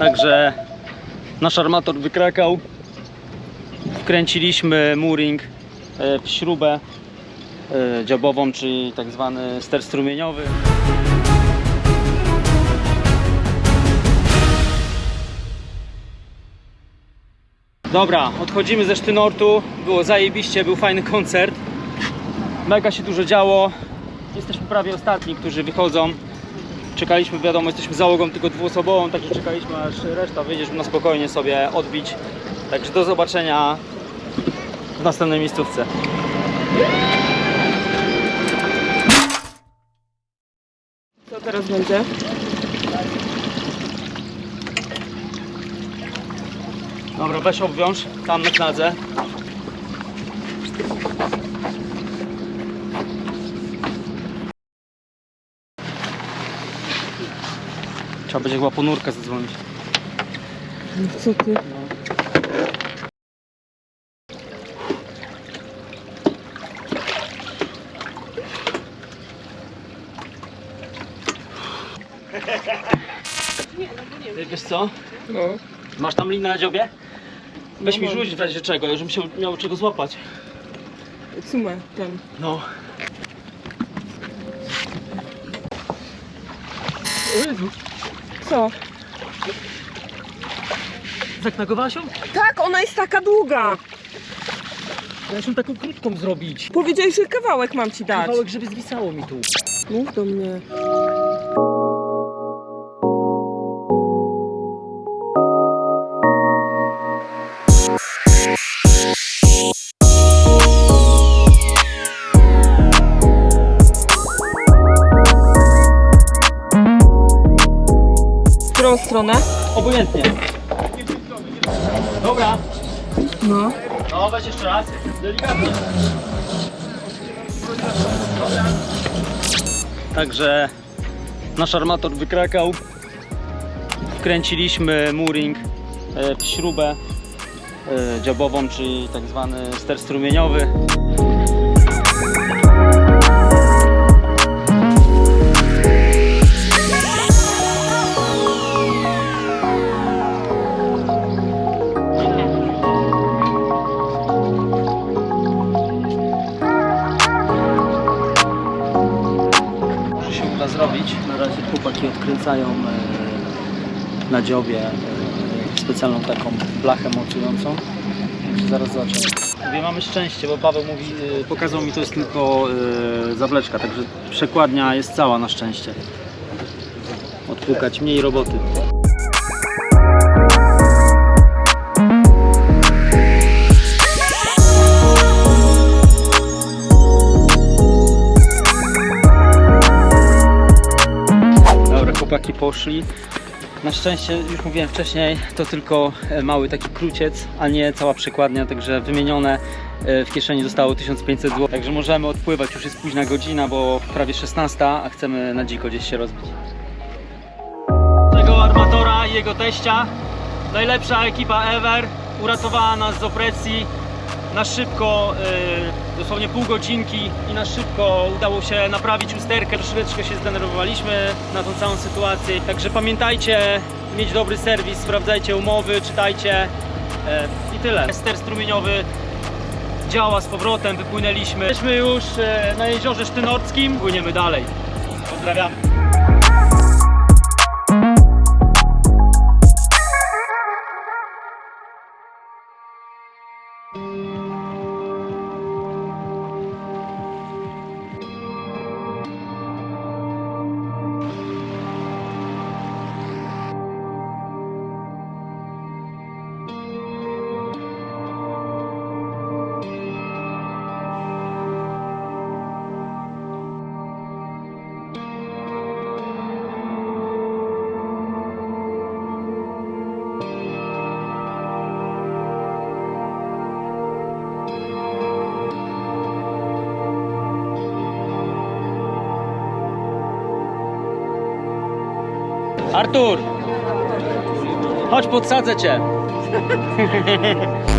Także nasz armator wykrakał. Wkręciliśmy mooring e, w śrubę e, dziobową, czyli tak zwany ster strumieniowy. Dobra, odchodzimy ze Sztynortu. Było zajebiście, był fajny koncert. Mega się dużo działo. Jesteśmy prawie ostatni, którzy wychodzą. Czekaliśmy, wiadomo, jesteśmy załogą tylko dwuosobową, także czekaliśmy aż reszta wyjdzie, żeby na spokojnie sobie odbić. Także do zobaczenia w następnej miejscówce. Co teraz będzie? Dobra, weź obwiąż tam na kladze. Trzeba będzie chyba ponurkę zadzwonić. No co ty? Ty Wiesz co? No. Masz tam linę na dziobie? Weź No mi rzuć w razie czego, żebym się miał czego złapać. Sumę ten. No. O Jezu. Co? Zaknagowałaś ją? Tak, ona jest taka długa. Ja się taką krótką zrobić. Powiedziałeś, że kawałek mam ci dać. Kawałek, żeby zwisało mi tu. Mów do mnie. Stronę? Obojętnie. Dobra. No. No, weź jeszcze raz. Delikatnie. Także nasz armator wykrakał. Wkręciliśmy mooring e, w śrubę e, dziobową, czyli tak zwany ster strumieniowy. Na razie chłopaki odkręcają e, na dziobie e, specjalną taką blachę mocującą. Zaraz zobaczymy. Mówię, mamy szczęście, bo Paweł mówi, e, pokazał mi to jest tylko zawleczka, także przekładnia jest cała na szczęście. Odpukać mniej roboty. Chłopaki poszli. Na szczęście, już mówiłem wcześniej, to tylko e, mały taki kruciec, a nie cała przekładnia, także wymienione e, w kieszeni zostało 1500 zł. Także możemy odpływać, już jest późna godzina, bo prawie 16, a chcemy na dziko gdzieś się rozbić. Tego armatora i jego teścia, najlepsza ekipa ever, uratowała nas z opresji. Na szybko, e, dosłownie pół godzinki i na szybko udało się naprawić usterkę. Troszeczkę się zdenerwowaliśmy na tą całą sytuację. Także pamiętajcie, mieć dobry serwis, sprawdzajcie umowy, czytajcie e, i tyle. Ster strumieniowy działa z powrotem, wypłynęliśmy. Jesteśmy już e, na jeziorze Sztynorskim, płyniemy dalej. Pozdrawiamy. Artur! Chodź, podsadzę cię.